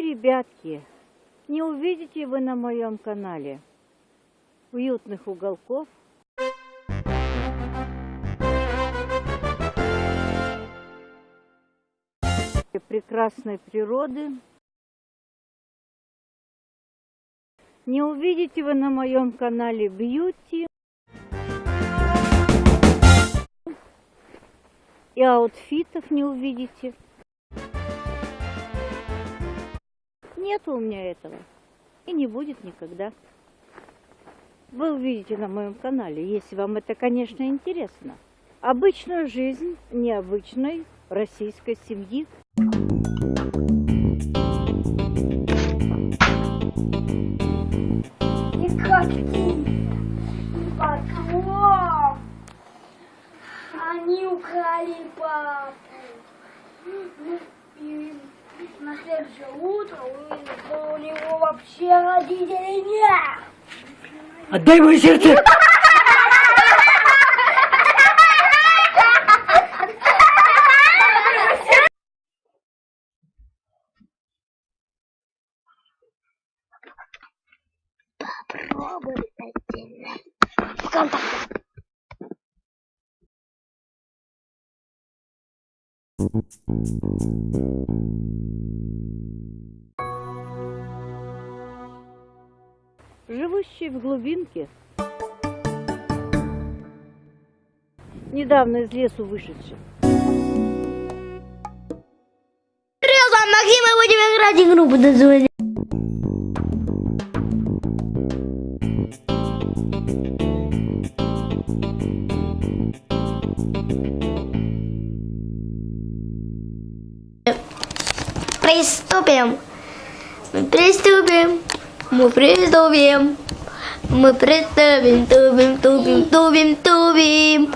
Ребятки, не увидите вы на моем канале уютных уголков, прекрасной природы. Не увидите вы на моем канале бьюти и аутфитов не увидите. Нет у меня этого. И не будет никогда. Вы увидите на моем канале, если вам это, конечно, интересно. Обычную жизнь необычной российской семьи. И каким потом они украли папу. Ну, и на следующее утро увидели, что у него вообще родителей нет. Отдай мое сердце! Попробуй зайти на ВКонтакте. Живущий в глубинке, недавно из лесу вышедший. Вам Максим, мы будем играть игру под названием. Приступим. Мы приступим. Мы приступим. Мы приступим, тубим, тубим, тубим, тубим.